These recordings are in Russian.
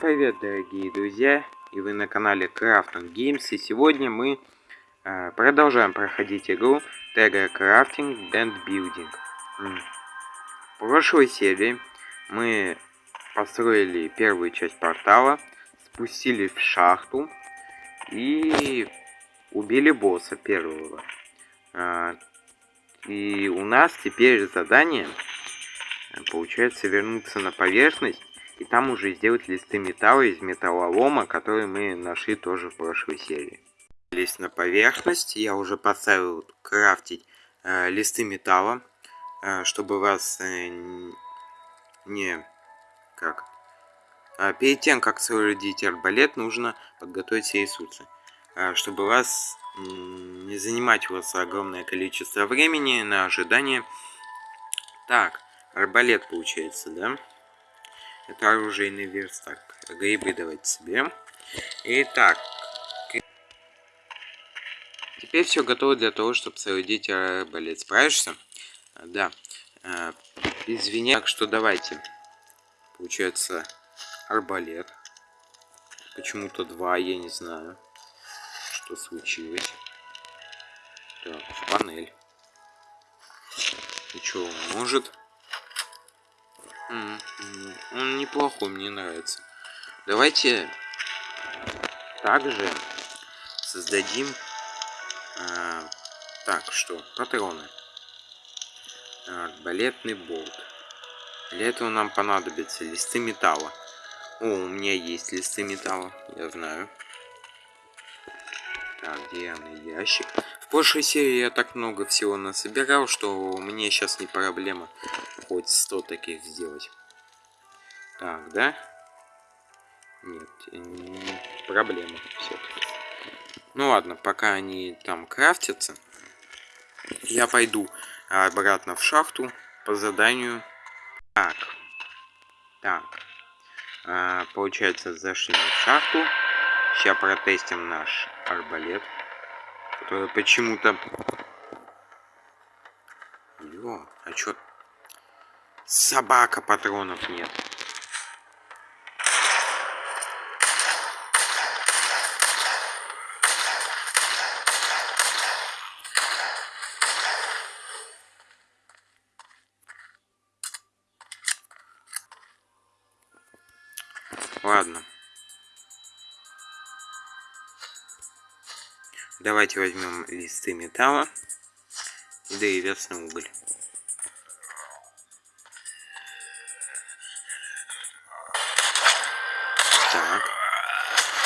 Привет, дорогие друзья! И вы на канале Crafting Games. И сегодня мы э, продолжаем проходить игру Terra Crafting and Building. В прошлой серии мы построили первую часть портала, спустились в шахту и убили босса первого. Э, и у нас теперь задание, получается, вернуться на поверхность и там уже сделать листы металла из металлолома, которые мы нашли тоже в прошлой серии. Лезть на поверхность, я уже поставил крафтить э, листы металла, э, чтобы вас э, не... как... А перед тем, как соорудить арбалет, нужно подготовить все ресурсы. Э, чтобы вас не занимать у вас огромное количество времени на ожидание. Так, арбалет получается, да? Это оружейный верстак. Грибы давайте себе. Итак. Теперь все готово для того, чтобы соорудить арбалет. Справишься? Да. А, извини, так что давайте. Получается арбалет. Почему-то два, я не знаю, что случилось. Так, панель. И что, может? Он неплохой, мне нравится. Давайте также создадим... А, так, что? Патроны. Арбалетный болт. Для этого нам понадобятся листы металла. О, у меня есть листы металла, я знаю. Так, деревянный ящик. В прошлой серии я так много всего насобирал, что мне сейчас не проблема хоть 100 таких сделать. Так, да? Нет, не проблема все-таки. Ну ладно, пока они там крафтятся, я пойду обратно в шахту по заданию. Так, так. А, получается, зашли в шахту. Сейчас протестим наш арбалет, почему-то... Ё, а чё? Собака, патронов нет. Давайте возьмем листы металла и древесный уголь. Так.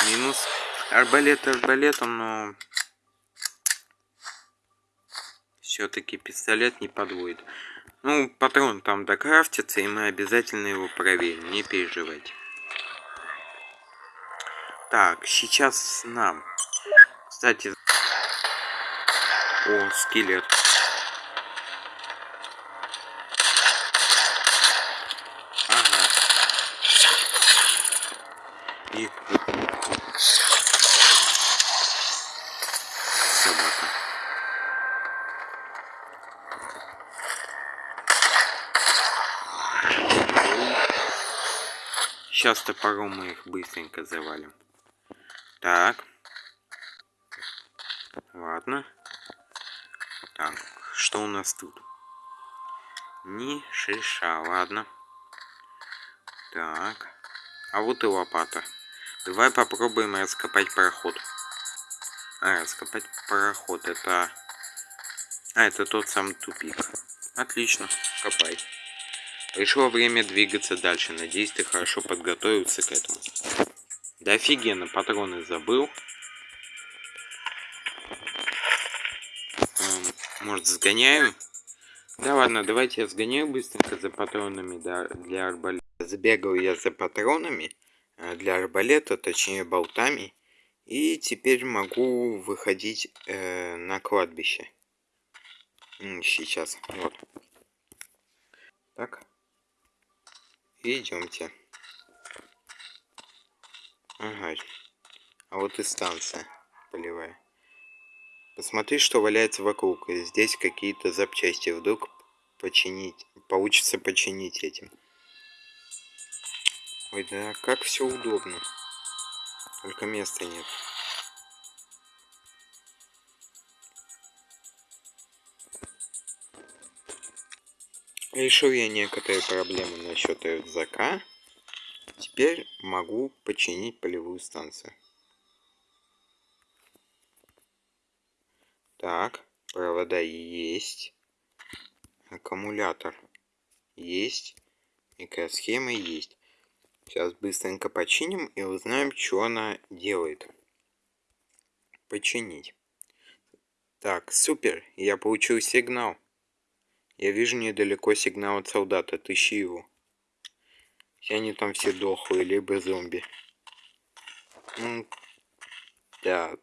Минус арбалет арбалетом, но все-таки пистолет не подводит. Ну, патрон там докрафтится, и мы обязательно его проверим, не переживайте. Так, сейчас нам. Кстати, о, скелет. Ага. И... Собака. Сейчас топором мы их быстренько завалим. Так. Ладно. Что у нас тут? Ни шиша, ладно. Так. А вот и лопата. Давай попробуем раскопать проход. А, раскопать проход. Это... А, это тот самый тупик. Отлично, копай. Пришло время двигаться дальше. Надеюсь, ты хорошо подготовился к этому. Да офигенно, патроны забыл. Может, сгоняю? Да ладно, давайте я сгоняю быстренько за патронами да, для арбалета. Забегал я за патронами э, для арбалета, точнее болтами. И теперь могу выходить э, на кладбище. Сейчас, вот. Так. Идемте. Ага. А вот и станция полевая. Посмотри, что валяется вокруг. Здесь какие-то запчасти. Вдруг починить. Получится починить этим. Ой, да как все удобно. Только места нет. Решил я некоторые проблемы насчет рюкзака. Теперь могу починить полевую станцию. Так, провода есть. Аккумулятор есть. Микросхема есть. Сейчас быстренько починим и узнаем, что она делает. Починить. Так, супер, я получил сигнал. Я вижу недалеко сигнал от солдата. Тыщи его. Все они там все дохлые, либо зомби. Да.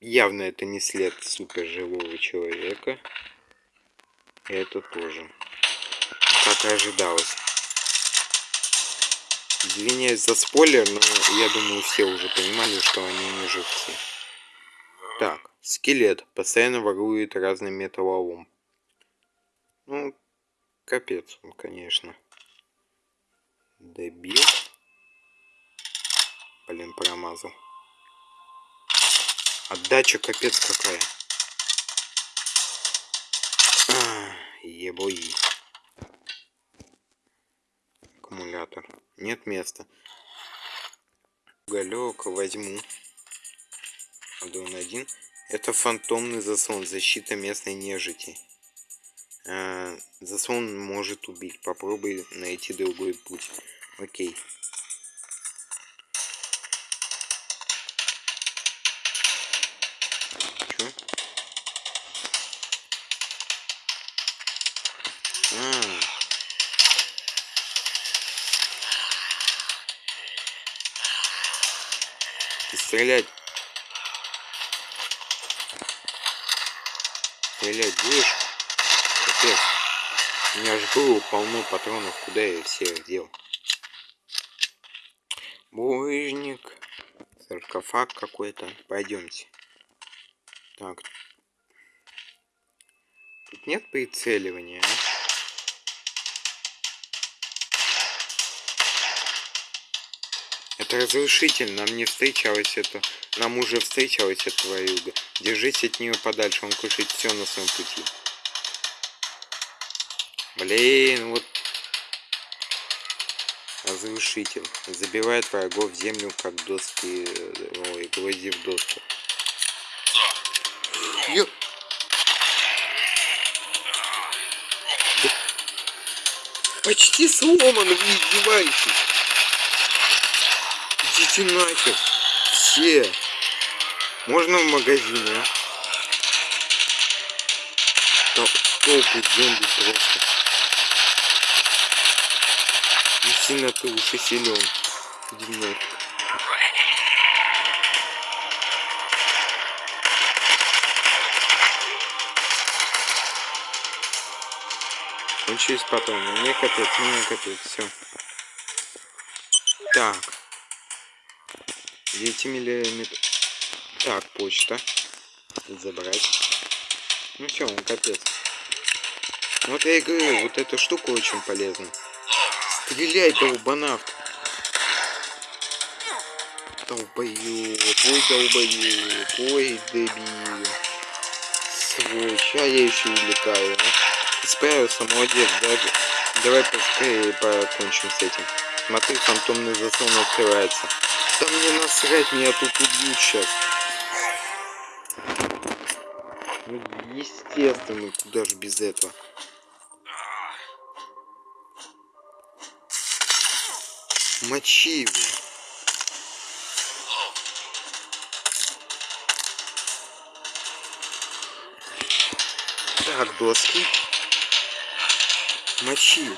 Явно это не след супер живого человека. И это тоже. Как и ожидалось. Извиняюсь за спойлер, но я думаю, все уже понимали, что они не живцы. Так, скелет постоянно ворует разный металлолом. Ну, капец он, конечно. Дебил. Блин, промазал. Отдача капец какая. А, ебой. Аккумулятор. Нет места. Уголек возьму. Адон один. Это фантомный заслон. Защита местной нежити. А, заслон может убить. Попробуй найти другой путь. Окей. Стрелять. Стрелять будешь? Капец. У меня же было полно патронов. Куда я все дел? Булыжник. Саркофаг какой-то. Пойдемте. Так. Тут нет прицеливания, а? Это разрушитель, нам не встречалось это. Нам уже встречалась эта твоюга. Держись от нее подальше, он кушает все на своем пути. Блин, вот разрушитель. Забивает врагов в землю, как доски, ой, гвозди в доску. Ё... Да... Почти сломан, вы издеваетесь. Идите нахер. Все. Можно в магазине, а? Толпы зомби просто. Не сильно ты уж силен. Иди нафиг. Кончились патроны. Мне капец, мне капец, все. Так. 9 миллиметров. Так, почта. Забрать. Ну все, он капец. Вот я и говорю, вот эта штука очень полезна. Стреляй, долбанавт. Долбоёб, ой, долбоёб, ой, дебил. Сволочь, а я еще и летаю, а? Справился, молодец, даже. Давай поскорее покончим с этим. Смотри, фантомный заслон открывается. Да мне насрать, меня тут убьют сейчас. Ну, естественно, куда же без этого. Мочи его. Так, доски. Мочи.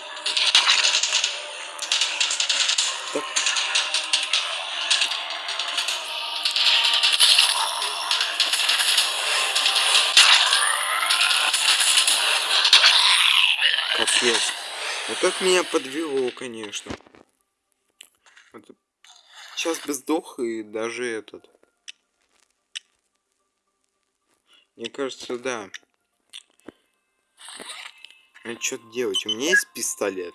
Капец. Вот так меня подвело, конечно. Это... Сейчас бы сдох и даже этот. Мне кажется, да. Надо что-то делать. У меня есть пистолет.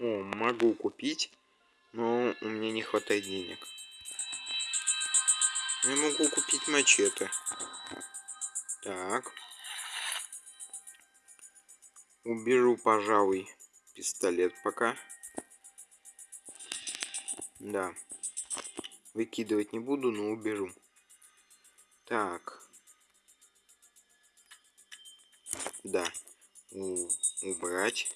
О, могу купить, но у меня не хватает денег. Я могу купить мачете. Так. Уберу, пожалуй, пистолет пока. Да. Выкидывать не буду, но уберу. Так. Да. У убрать.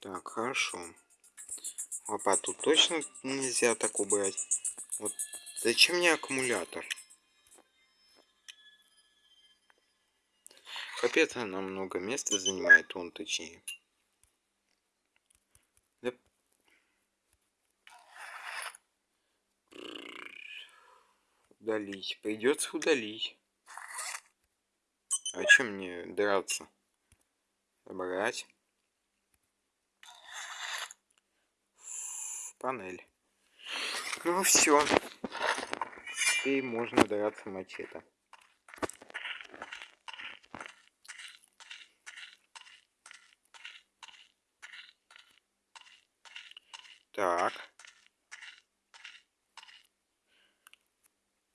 Так, хорошо. Лопату точно нельзя так убрать. Вот зачем мне аккумулятор? Капец, она много места занимает, он точнее. Да. Удалить. Придется удалить. А чем мне драться? Забрать. Панель. Ну все. Теперь можно драться мачете. Так.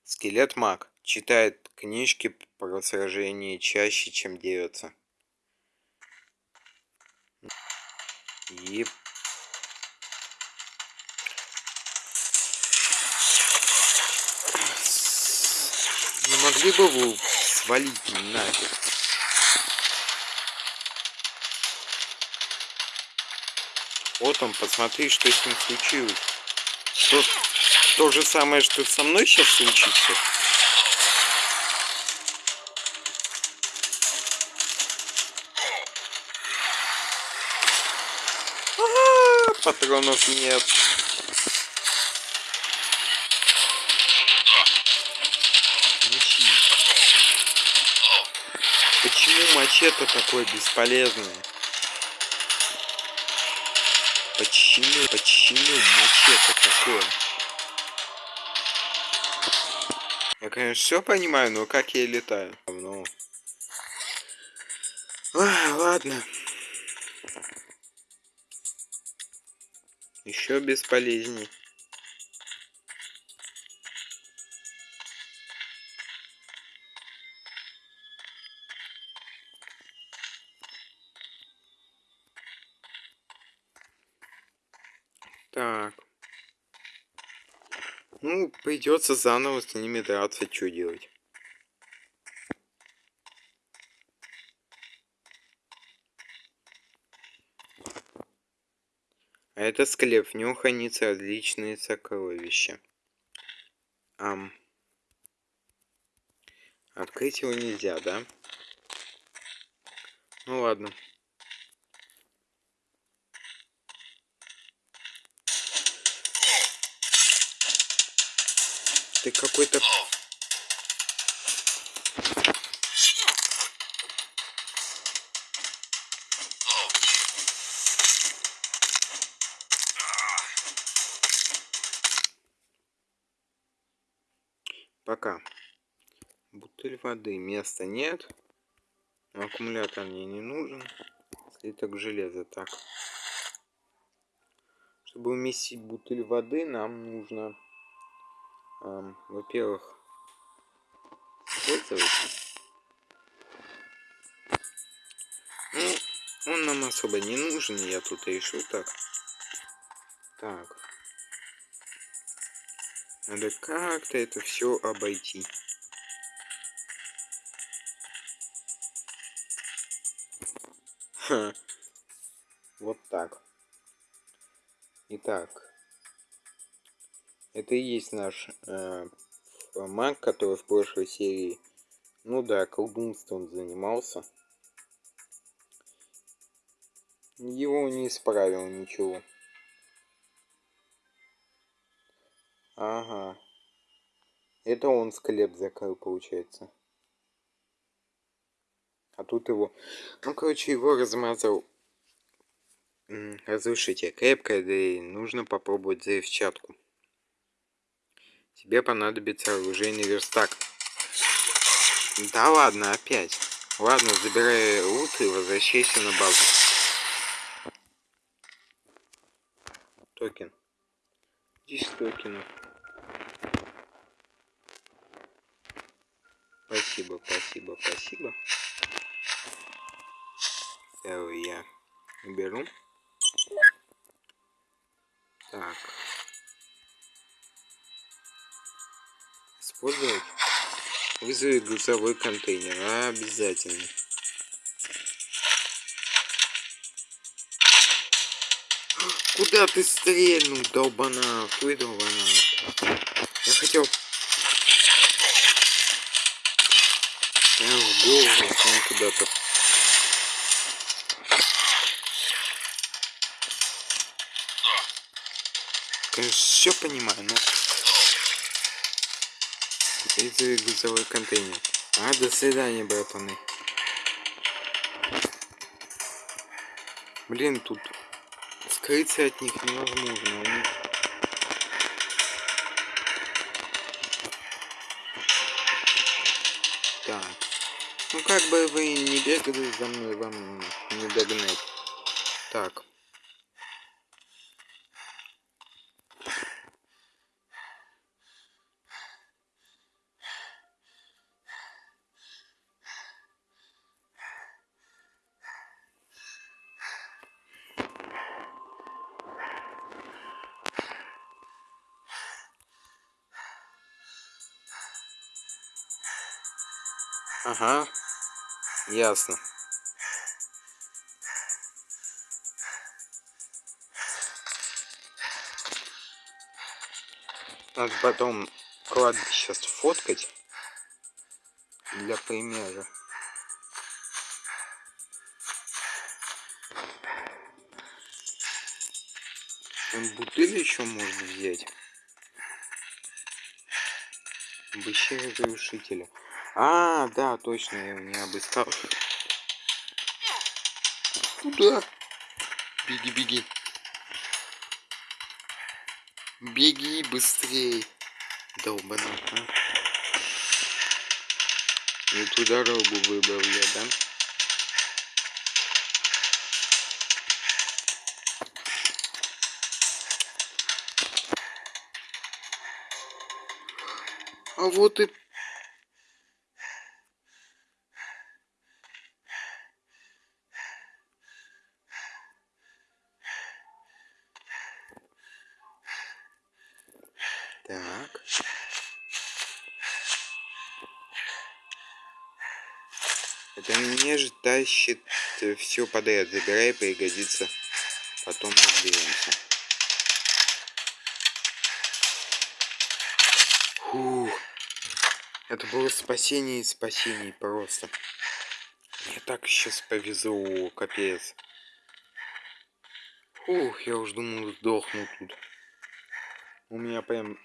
Скелет маг. Читает книжки про сражение чаще, чем дерется. И... Не могли бы вы свалить нафиг? Вот он, посмотри, что с ним случилось. То, то же самое, что со мной сейчас случится. А -а -а, патронов нет. Почему мачете такое бесполезное? Почему, почему мачете такое? Я, конечно, все понимаю, но как я летаю? Ну... А, ладно. Еще бесполезней. Так. Ну, придется заново с ними драться, что делать. А это склеп, в нем хранятся различные сокровища. Ам. Открыть его нельзя, да? Ну ладно. Ты какой-то... Пока. Бутыль воды. Места нет. Аккумулятор мне не нужен. Слиток железа. Так. Чтобы уместить бутыль воды, нам нужно во-первых, использовать. Ну, он нам особо не нужен, я тут решил так. Так. Надо как-то это все обойти. Ха. Вот так. Итак. Это и есть наш э, маг, который в прошлой серии, ну да, колдунством занимался. Его не исправил ничего. Ага. Это он склеп закрыл, получается. А тут его... Ну, короче, его размазал разрушите крепкое, да и нужно попробовать взрывчатку. Тебе понадобится оружейный верстак. Да ладно, опять. Ладно, забирай лут и возвращайся на базу. Токен. 10 токенов. Спасибо, спасибо, спасибо. Целый я беру. Так. Использовать. Вызови грузовой контейнер. Обязательно. Куда ты стрельнул, долбана? Ты долбана. Я хотел... Я в голову, куда-то. Конечно, все понимаю, но... Это грузовой контейнер. А, до свидания, братаны. Блин, тут скрыться от них невозможно. У. Так. Ну как бы вы не бегали за мной, вам не догнать. Так. Ага, ясно. Надо потом кладбище сфоткать для примера. Бутыль еще можно взять. Обыщи разрушителя. А, да, точно, я не обыскал. Куда? Беги, беги. Беги быстрей. Долбана, а. Не ту дорогу выбрал я, да? А вот и Так. Это мне же тащит э, все подряд. Забирай, пригодится. Потом разберемся. Фух. Это было спасение и спасение просто. Мне так сейчас повезло, капец. Фух, я уж думал, сдохну тут. У меня прям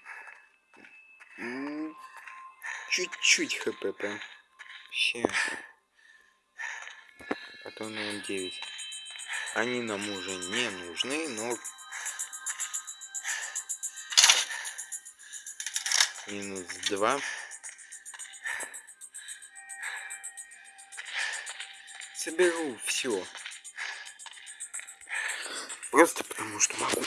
Чуть-чуть хп прям. Вообще. Потом на 9. Они нам уже не нужны, но... Минус 2. Соберу все. Просто потому что могу.